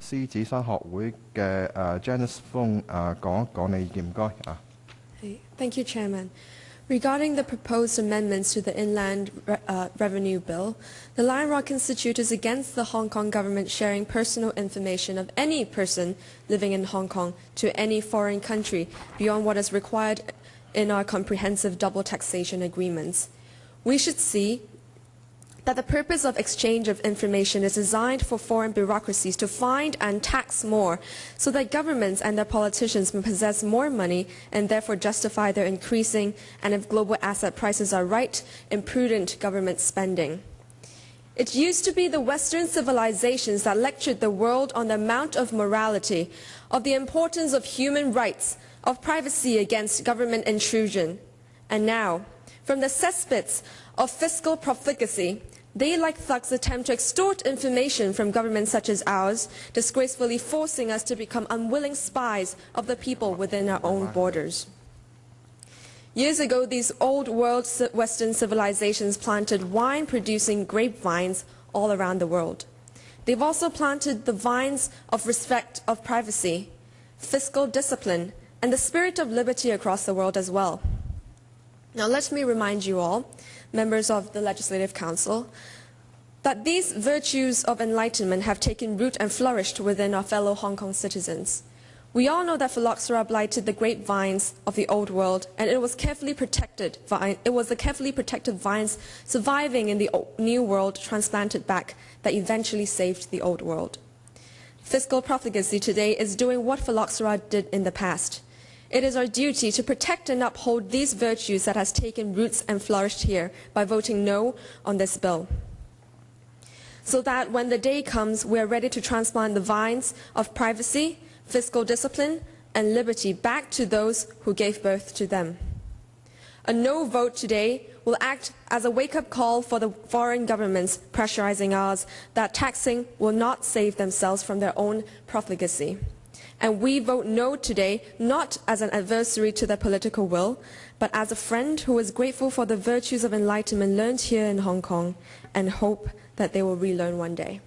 狮子山学会嘅诶 Janice Fong 诶讲一讲你意见，唔该啊。 Hey, Thank you, Chairman. Regarding the proposed amendments to the Inland Re- uh, Revenue Bill, the Lion Rock Institute is against the Hong Kong government sharing personal information of any person living in Hong Kong to any foreign country beyond what is required in our comprehensive double taxation agreements. We should see that the purpose of exchange of information is designed for foreign bureaucracies to find and tax more so that governments and their politicians may possess more money and therefore justify their increasing and if global asset prices are right, imprudent government spending. It used to be the Western civilizations that lectured the world on the amount of morality, of the importance of human rights, of privacy against government intrusion. And now, from the cesspits of fiscal profligacy, they, like thugs, attempt to extort information from governments such as ours, disgracefully forcing us to become unwilling spies of the people within our own borders. Years ago, these old world Western civilizations planted wine-producing grapevines all around the world. They've also planted the vines of respect of privacy, fiscal discipline, and the spirit of liberty across the world as well. Now, let me remind you all, members of the Legislative Council, that these virtues of enlightenment have taken root and flourished within our fellow Hong Kong citizens. We all know that phylloxera blighted the grapevines of the old world, and it was carefully protected. It was the carefully protected vines surviving in the new world transplanted back that eventually saved the old world. Fiscal profligacy today is doing what phylloxera did in the past. It is our duty to protect and uphold these virtues that has taken roots and flourished here by voting no on this bill. So that when the day comes, we are ready to transplant the vines of privacy, fiscal discipline, and liberty back to those who gave birth to them. A no vote today will act as a wake-up call for the foreign governments pressurizing ours that taxing will not save themselves from their own profligacy. And we vote no today not as an adversary to their political will, but as a friend who is grateful for the virtues of enlightenment learned here in Hong Kong and hope that they will relearn one day.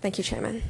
Thank you, Chairman.